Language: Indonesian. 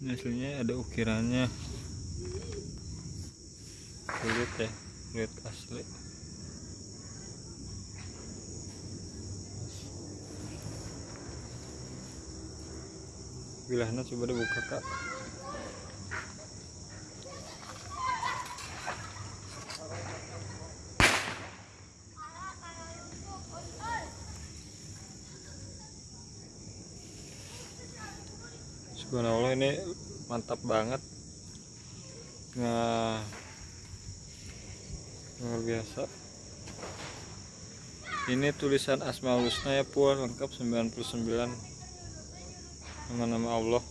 ini aslinya ada ukirannya. Kulit ya kulit asli. Bilahnya coba dibuka kak Subhanallah ini mantap banget. Nah luar biasa. Ini tulisan Asmaul Husna ya pun lengkap 99 nama-nama Allah